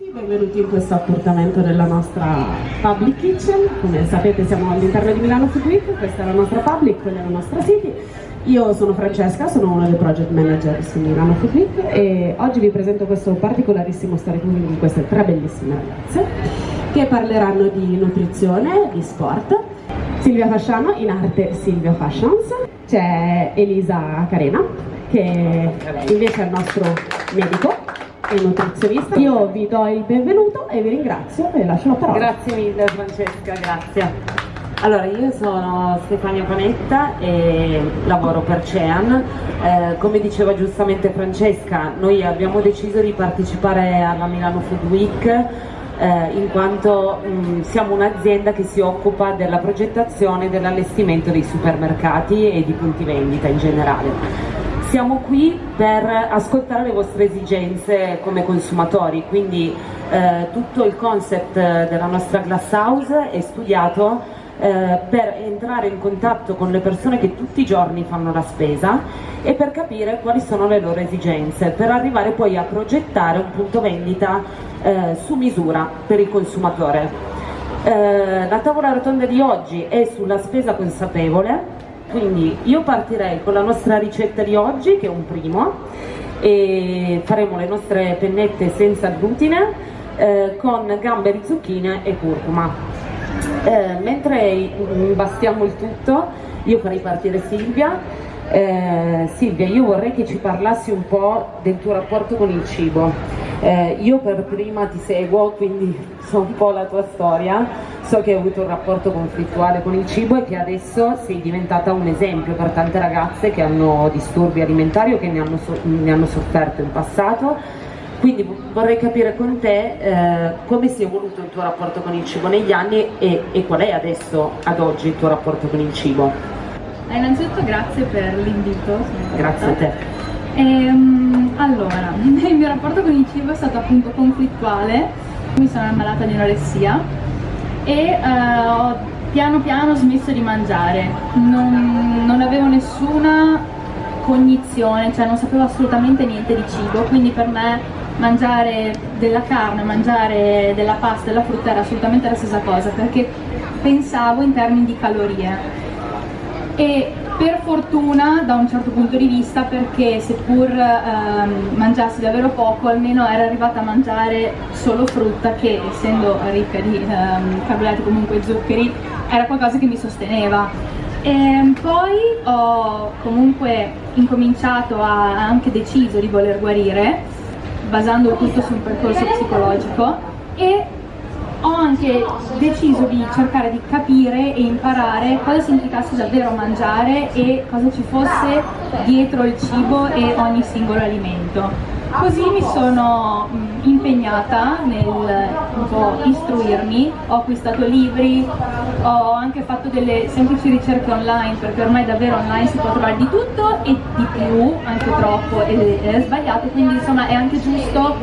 Benvenuti in questo appuntamento della nostra Public Kitchen, come sapete siamo all'interno di Milano Food Week, questa è la nostra Public, quella è la nostra City. Io sono Francesca, sono una dei project manager su Milano Food Week e oggi vi presento questo particolarissimo storytelling di queste tre bellissime ragazze che parleranno di nutrizione, di sport. Silvia Fasciano, in arte Silvia Fashions, c'è Elisa Carena che invece è il nostro medico e nutrizionista. Io vi do il benvenuto e vi ringrazio e lascio la parola. Grazie mille Francesca, grazie. Allora, io sono Stefania Panetta e lavoro per CEAN. Eh, come diceva giustamente Francesca, noi abbiamo deciso di partecipare alla Milano Food Week eh, in quanto mh, siamo un'azienda che si occupa della progettazione e dell'allestimento dei supermercati e di punti vendita in generale. Siamo qui per ascoltare le vostre esigenze come consumatori, quindi eh, tutto il concept della nostra glass house è studiato eh, per entrare in contatto con le persone che tutti i giorni fanno la spesa e per capire quali sono le loro esigenze, per arrivare poi a progettare un punto vendita eh, su misura per il consumatore. Eh, la tavola rotonda di oggi è sulla spesa consapevole, quindi io partirei con la nostra ricetta di oggi, che è un primo, e faremo le nostre pennette senza glutine eh, con gamberi, zucchine e curcuma. Eh, mentre imbastiamo il tutto, io farei partire Silvia. Eh, Silvia, io vorrei che ci parlassi un po' del tuo rapporto con il cibo. Eh, io per prima ti seguo, quindi so un po' la tua storia So che hai avuto un rapporto conflittuale con il cibo e che adesso sei diventata un esempio per tante ragazze che hanno disturbi alimentari o che ne hanno, so ne hanno sofferto in passato. Quindi vorrei capire con te eh, come si è evoluto il tuo rapporto con il cibo negli anni e, e qual è adesso, ad oggi, il tuo rapporto con il cibo. Innanzitutto grazie per l'invito. Grazie a te. Ehm, allora, il mio rapporto con il cibo è stato appunto conflittuale, mi sono ammalata di anoressia e uh, ho piano piano smesso di mangiare, non, non avevo nessuna cognizione, cioè non sapevo assolutamente niente di cibo, quindi per me mangiare della carne, mangiare della pasta, della frutta era assolutamente la stessa cosa perché pensavo in termini di calorie. E per fortuna da un certo punto di vista perché seppur ehm, mangiassi davvero poco almeno ero arrivata a mangiare solo frutta che essendo ricca di ehm, carboidrati comunque zuccheri era qualcosa che mi sosteneva. E poi ho comunque incominciato a anche deciso di voler guarire basando tutto sul percorso psicologico e ho anche deciso di cercare di capire e imparare cosa significasse davvero mangiare e cosa ci fosse dietro il cibo e ogni singolo alimento. Così mi sono impegnata nel istruirmi, ho acquistato libri, ho anche fatto delle semplici ricerche online perché ormai davvero online si può trovare di tutto e di più, anche troppo e è sbagliato, quindi insomma è anche giusto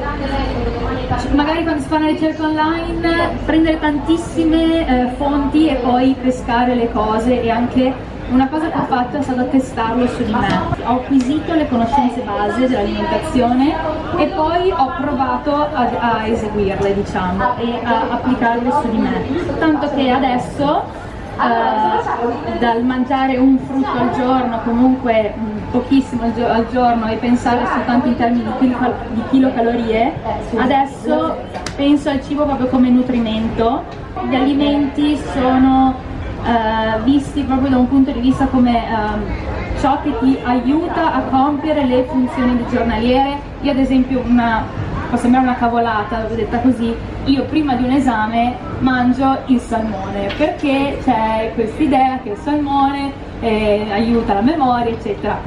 magari quando si fa una ricerca online prendere tantissime eh, fonti e poi pescare le cose e anche una cosa che ho fatto è stato testarlo su di me. Ho acquisito le conoscenze base dell'alimentazione e poi ho provato a, a eseguirle, diciamo, e a applicarle su di me. Tanto che adesso Uh, dal mangiare un frutto al giorno, comunque mh, pochissimo al, gio al, giorno e pensare soltanto in termini di, kilo di kilocalorie, adesso penso al cibo proprio come nutrimento. Gli alimenti sono eh, visti proprio da un punto di vista come eh, ciò che ti aiuta a compiere le funzioni giornaliere. Io ad esempio una, può sembrare una cavolata, l'ho detta così, io prima di un esame mangio il salmone perché c'è questa idea che il salmone eh, aiuta la memoria eccetera.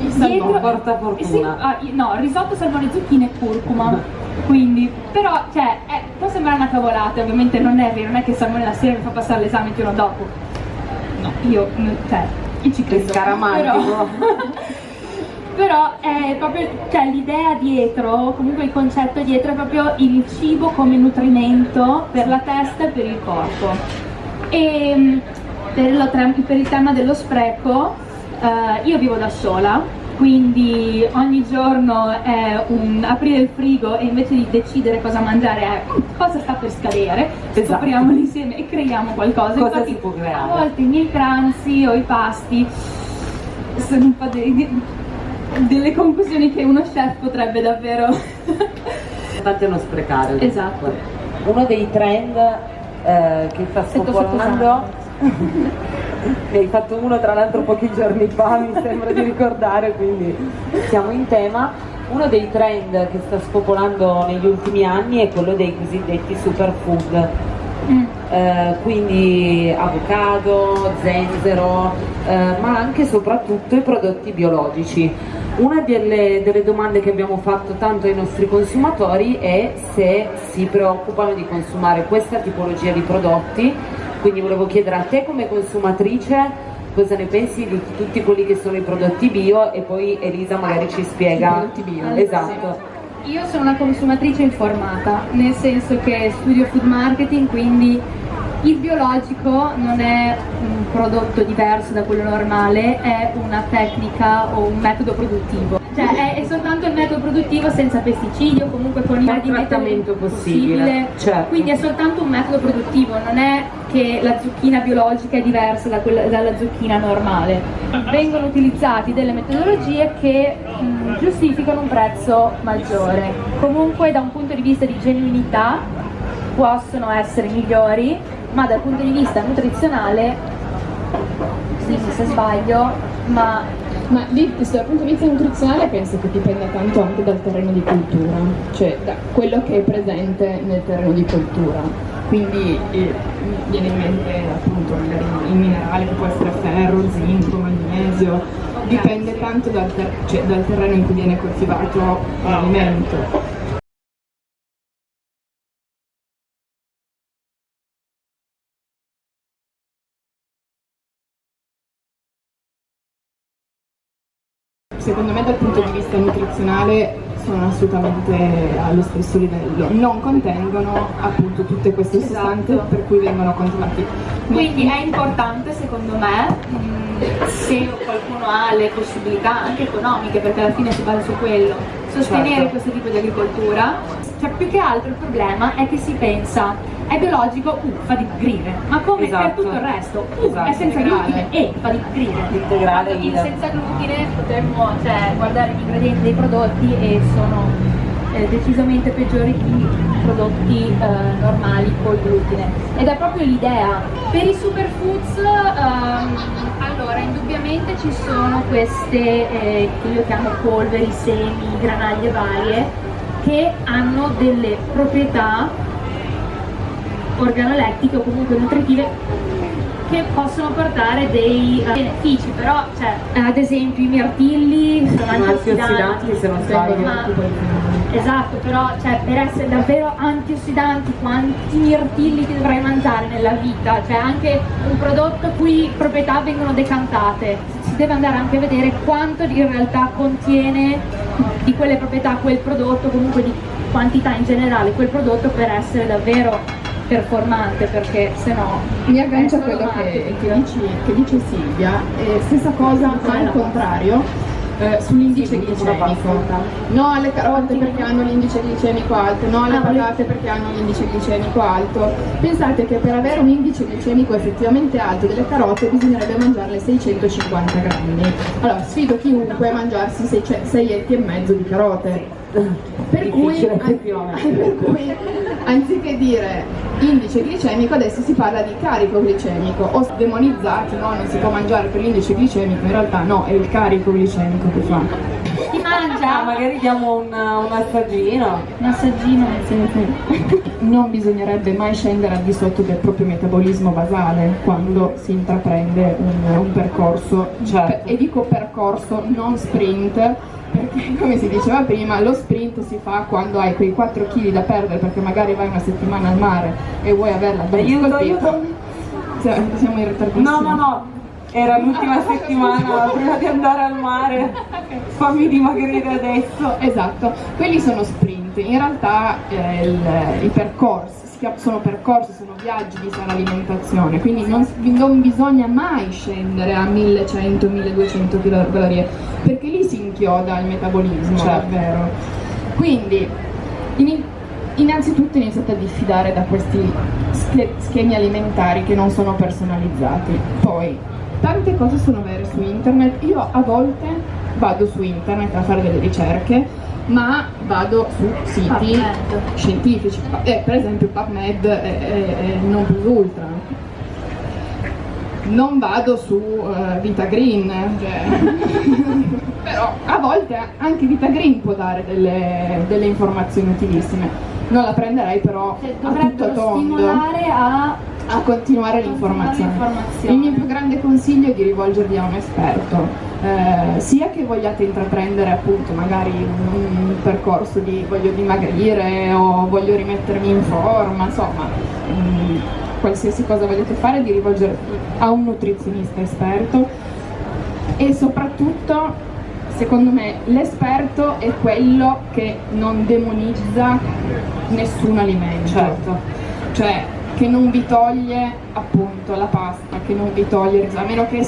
Il salmone porta fortuna. Sì, ah, no, risotto, salmone, zucchine e curcuma. quindi però cioè eh, può sembrare una cavolata ovviamente non è vero non è che Salmone la sera mi fa passare l'esame il giorno dopo no io cioè io ci credo però, però è proprio cioè, l'idea dietro comunque il concetto dietro è proprio il cibo come nutrimento per la testa e per il corpo e per, lo, per il tema dello spreco eh, io vivo da sola quindi ogni giorno è un aprire il frigo e invece di decidere cosa mangiare è cosa sta per scadere, esatto. scopriamolo insieme e creiamo qualcosa. Cosa Infatti, si può creare? A volte i miei pranzi o i pasti sono un po' dei, delle conclusioni che uno chef potrebbe davvero... Importante non sprecare. Esatto. Uno dei trend eh, che sta spopolando ne hai fatto uno tra l'altro pochi giorni fa mi sembra di ricordare quindi siamo in tema uno dei trend che sta spopolando negli ultimi anni è quello dei cosiddetti superfood Mm. eh, quindi avocado, zenzero, eh, ma anche e soprattutto i prodotti biologici. Una delle, delle domande che abbiamo fatto tanto ai nostri consumatori è se si preoccupano di consumare questa tipologia di prodotti, quindi volevo chiedere a te come consumatrice cosa ne pensi di tutti quelli che sono i prodotti bio e poi Elisa magari ci spiega. prodotti bio. Esatto. Io sono una consumatrice informata, nel senso che studio food marketing, quindi il biologico non è un prodotto diverso da quello normale, è una tecnica o un metodo produttivo. Cioè è, è soltanto il metodo produttivo senza pesticidi o comunque con i mezzi trattamento possibile, certo. Quindi è soltanto un metodo produttivo, non è che la zucchina biologica è diversa da quella- dalla zucchina normale. Vengono utilizzati delle metodologie che mh, giustificano un prezzo maggiore. Comunque da un punto di vista di genuinità possono essere migliori, ma dal punto di vista nutrizionale, dimmi se sbaglio, ma Ma lì, dal punto di vista nutrizionale penso che dipenda tanto anche dal terreno di coltura, cioè da quello che è presente nel terreno di coltura. Quindi eh, viene in mente appunto il minerale che può essere ferro, zinco, magnesio, dipende tanto dal, ter- cioè, dal terreno in cui viene coltivato l'alimento. Secondo me dal punto di vista nutrizionale sono assolutamente allo stesso livello, non contengono appunto tutte queste sostanze Esatto. per cui vengono consumati. Quindi è importante secondo me, mh, se qualcuno ha le possibilità anche economiche, perché alla fine si basa su quello, sostenere Certo. questo tipo di agricoltura. Cioè più che altro il problema è che si pensa è biologico, uh, fa dimagrire, ma come Esatto. per tutto il resto, uh, Esatto. è senza glutine e fa dimagrire. Integrale, idem. senza glutine potremmo cioè, guardare gli ingredienti dei prodotti e sono eh, decisamente peggiori di prodotti eh, normali col glutine ed è proprio l'idea per i superfoods ehm, allora indubbiamente ci sono queste eh, che io chiamo polveri, semi, granaglie varie che hanno delle proprietà organolettiche o comunque nutritive che possono portare dei eh, benefici, però cioè, ad esempio i mirtilli sono Sono antiossidanti se non sbaglio. ma- Esatto, però cioè, per essere davvero antiossidanti quanti mirtilli ti dovrai mangiare nella vita? Cioè anche un prodotto cui proprietà vengono decantate, si deve andare anche a vedere quanto in realtà contiene di quelle proprietà quel prodotto, comunque di quantità in generale quel prodotto per essere davvero performante, perché se no Mi aggancio a quello che, che dici- che dice Silvia, eh, stessa cosa ma al contrario. eh, sull'indice glicemico. no alle carote perché hanno l'indice glicemico alto. No alle Ah, patate perché hanno l'indice glicemico alto. Pensate che per avere un indice glicemico effettivamente alto delle carote bisognerebbe mangiarle 650 grammi. Allora sfido chiunque a mangiarsi 6 etti e mezzo di carote. Per cui, per cui, anziché dire indice glicemico adesso si parla di carico glicemico. O demonizzati no? Non si può mangiare per l'indice glicemico in realtà no è il carico glicemico che fa. Si mangia? Ah, magari diamo un, un assaggino. un assaggino nel senso non bisognerebbe mai scendere al di sotto del proprio metabolismo basale quando si intraprende un, un percorso. Certo. e dico percorso non sprint perché come si diceva prima lo sprint si fa quando hai quei 4 kg da perdere perché magari vai una settimana al mare e vuoi averla ben Aiuto, aiuto. Cioè, siamo in ritardissimo No, no, no. Era l'ultima settimana prima di andare al mare. Fammi dimagrire adesso. Esatto, quelli sono sprint. Esattamente, in realtà eh, il, i percorsi sono percorsi, sono viaggi di sana alimentazione, quindi non, non bisogna mai scendere a 1100-1200 kcal perché lì si inchioda il metabolismo, certo. davvero. Quindi in, innanzitutto iniziate a diffidare da questi schemi alimentari che non sono personalizzati. Poi, tante cose sono vere su internet, io a volte vado su internet a fare delle ricerche ma vado su siti PubMed. scientifici, eh, per esempio PubMed e non plus ultra. Non vado su uh, Vita Green, cioè. però a volte anche Vita Green può dare delle, delle informazioni utilissime. Non la prenderei però cioè, a tutto tondo. stimolare a a continuare l'informazione. Il mio più grande consiglio è di rivolgervi a un esperto, eh, sia che vogliate intraprendere appunto magari un, un percorso di voglio dimagrire o voglio rimettermi in forma, insomma, mh, mm, qualsiasi cosa vogliate fare, di rivolgervi a un nutrizionista esperto e soprattutto secondo me l'esperto è quello che non demonizza nessun alimento. Certo. Cioè, che non vi toglie appunto la pasta, che non vi toglie il riso, a meno che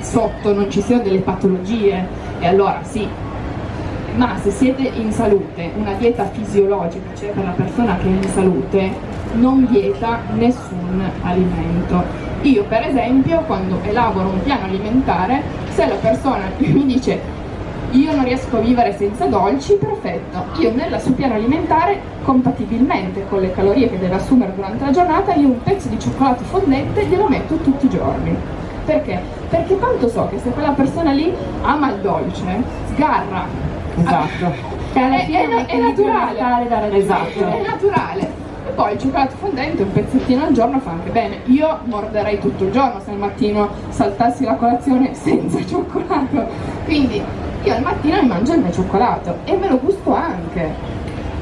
sotto non ci siano delle patologie e allora sì. Ma se siete in salute, una dieta fisiologica, cioè per la persona che è in salute, non vieta nessun alimento. Io per esempio quando elaboro un piano alimentare, se la persona mi dice io non riesco a vivere senza dolci, perfetto. Io nel suo piano alimentare, compatibilmente con le calorie che deve assumere durante la giornata, io un pezzo di cioccolato fondente glielo metto tutti i giorni. Perché? Perché tanto so che se quella persona lì ama il dolce, sgarra. Esatto. È, è, è, è naturale. Esatto. È naturale e poi il cioccolato fondente un pezzettino al giorno fa anche bene io morderei tutto il giorno se al mattino saltassi la colazione senza cioccolato quindi io al mattino mi mangio il mio cioccolato e me lo gusto anche.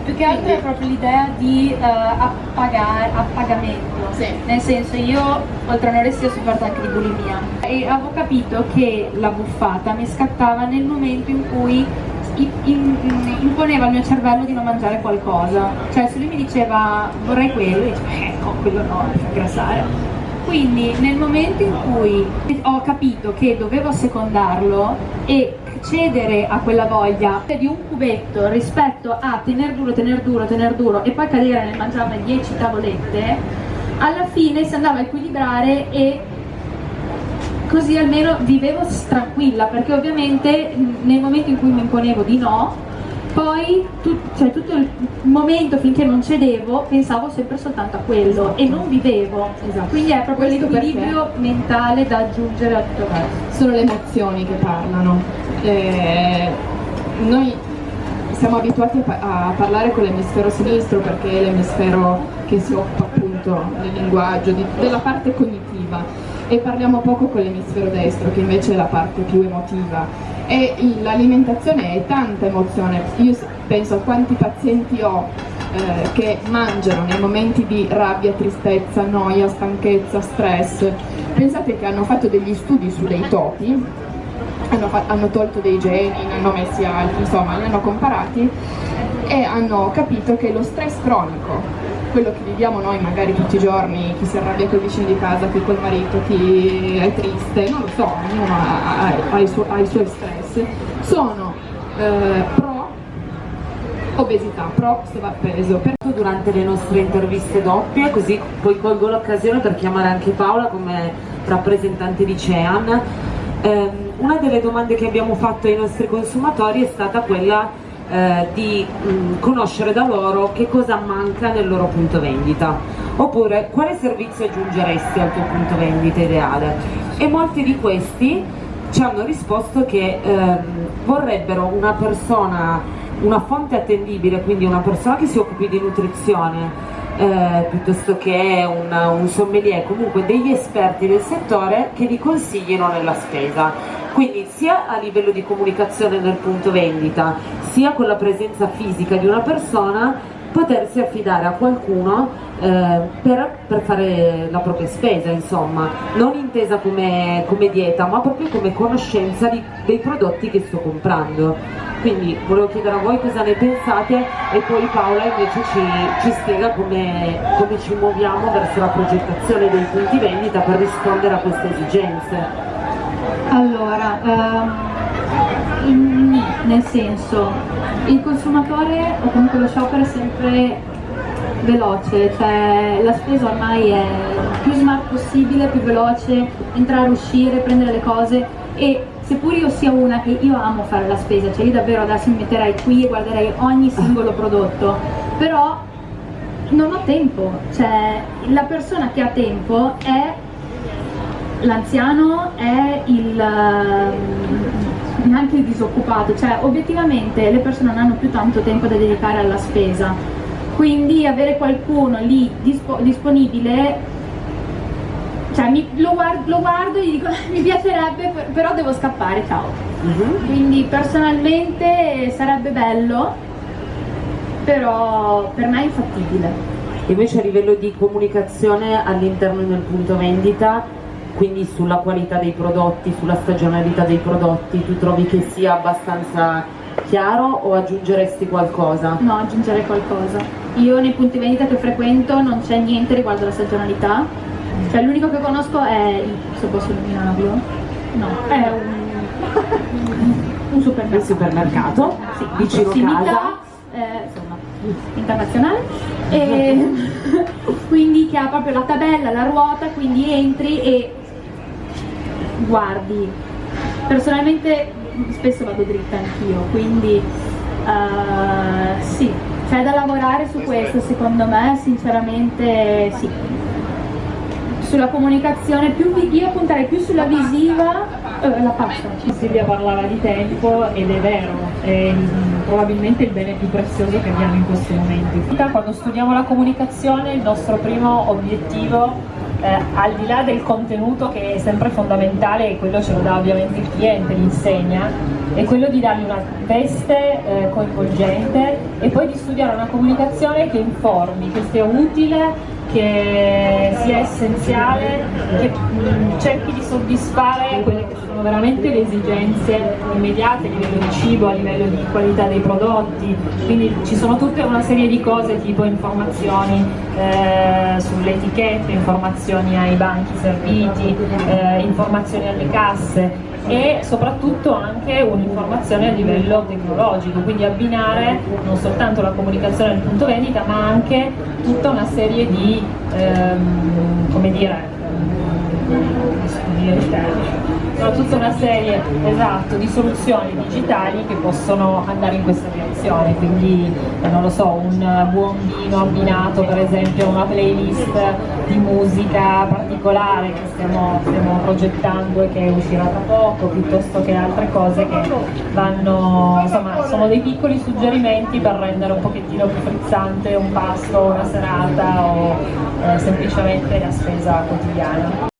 Più che altro è proprio l'idea di uh, appagare, appagamento, sì. nel senso io oltre all'anoressia ho sofferto anche di bulimia e avevo capito che la buffata mi scattava nel momento in cui in, in, imponeva al mio cervello di non mangiare qualcosa, cioè se lui mi diceva vorrei quello, io dicevo ecco quello no, mi fa ingrassare quindi nel momento in cui ho capito che dovevo secondarlo e cedere a quella voglia di un cubetto rispetto a tener duro, tener duro, tener duro e poi cadere nel mangiarne 10 tavolette, alla fine si andava a equilibrare e così almeno vivevo tranquilla perché ovviamente nel momento in cui mi imponevo di no poi tu, cioè, tutto il momento finché non cedevo pensavo sempre soltanto a quello esatto. e non vivevo esatto. quindi è proprio l'equilibrio mentale da aggiungere a tutto questo sono le emozioni che parlano eh, noi siamo abituati a, parlare con l'emisfero sinistro perché è l'emisfero che si occupa appunto del linguaggio, di, della parte cognitiva. E parliamo poco con l'emisfero destro che invece è la parte più emotiva. E l'alimentazione è tanta emozione, io penso a quanti pazienti ho eh, che mangiano nei momenti di rabbia, tristezza, noia, stanchezza, stress, pensate che hanno fatto degli studi su dei topi, hanno, hanno tolto dei geni, ne hanno messi altri, insomma li hanno comparati e hanno capito che lo stress cronico quello che viviamo noi magari tutti i giorni, chi si arrabbia col vicino di casa, chi col marito, chi è triste, non lo so, ognuno ha, ha, ha, i, su, ha i, suoi stress, sono eh, pro obesità, pro sovrappeso. Durante le nostre interviste doppie, così poi colgo l'occasione per chiamare anche Paola come rappresentante di CEAN, eh, una delle domande che abbiamo fatto ai nostri consumatori è stata quella eh, di mh, mm, conoscere da loro che cosa manca nel loro punto vendita oppure quale servizio aggiungeresti al tuo punto vendita ideale e molti di questi ci hanno risposto che ehm, vorrebbero una persona una fonte attendibile quindi una persona che si occupi di nutrizione eh, piuttosto che un, un sommelier, comunque degli esperti del settore che li consigliano nella spesa. Quindi sia a livello di comunicazione nel punto vendita, sia con la presenza fisica di una persona, potersi affidare a qualcuno eh, per, per, fare la propria spesa, insomma, non intesa come, come dieta, ma proprio come conoscenza di, dei prodotti che sto comprando. quindi volevo chiedere a voi cosa ne pensate e poi Paola invece ci, ci spiega come, come ci muoviamo verso la progettazione dei punti vendita per rispondere a queste esigenze. Allora, ehm, nel senso, il consumatore o comunque lo shopper è sempre veloce, cioè la spesa ormai è più smart possibile, più veloce, entrare, uscire, prendere le cose e seppur io sia una che io amo fare la spesa, cioè io davvero adesso mi metterei qui e guarderei ogni singolo prodotto, però non ho tempo, cioè la persona che ha tempo è l'anziano, è il ehm, neanche il disoccupato, cioè obiettivamente le persone non hanno più tanto tempo da dedicare alla spesa, quindi avere qualcuno lì dispo disponibile cioè mi, lo, guardo, lo, guardo, e gli dico mi piacerebbe però devo scappare ciao uh mhm. -huh. quindi personalmente sarebbe bello però per me è infattibile invece a livello di comunicazione all'interno del punto vendita quindi sulla qualità dei prodotti, sulla stagionalità dei prodotti, tu trovi che sia abbastanza chiaro o aggiungeresti qualcosa? No, aggiungerei qualcosa. Io nei punti vendita che frequento non c'è niente riguardo alla stagionalità, cioè l'unico che conosco è, se posso illuminarlo, no, è un, un supermercato. Il supermercato, sì, vicino casa. Eh, insomma, internazionale e quindi che ha proprio la tabella, la ruota, quindi entri e guardi. Personalmente spesso vado dritta anch'io, quindi uh, sì, c'è da lavorare su questo secondo me, sinceramente sì sulla comunicazione, più io punterei più sulla visiva, eh, la passo. Silvia parlava di tempo ed è vero, è probabilmente il bene più prezioso che abbiamo in questi momenti. Quando studiamo la comunicazione il nostro primo obiettivo eh, al di là del contenuto che è sempre fondamentale e quello ce lo dà ovviamente il cliente, l'insegna, è quello di dargli una veste eh, coinvolgente e poi di studiare una comunicazione che informi, che sia utile che sia essenziale, che mh, cerchi di soddisfare quelle che sono veramente le esigenze immediate a livello di cibo, a livello di qualità dei prodotti, quindi ci sono tutta una serie di cose tipo informazioni eh, sulle etichette, informazioni ai banchi serviti, eh, informazioni alle casse e soprattutto anche un'informazione a livello tecnologico, quindi abbinare non soltanto la comunicazione del punto vendita ma anche tutta una serie di, ehm, come dire, sono tutta una serie esatto, di soluzioni digitali che possono andare in questa direzione, quindi eh, non lo so, un buon vino abbinato per esempio a una playlist di musica particolare che stiamo, stiamo progettando e che uscirà tra poco, piuttosto che altre cose che vanno, insomma, sono dei piccoli suggerimenti per rendere un pochettino più frizzante un pasto, una serata o eh, semplicemente la spesa quotidiana.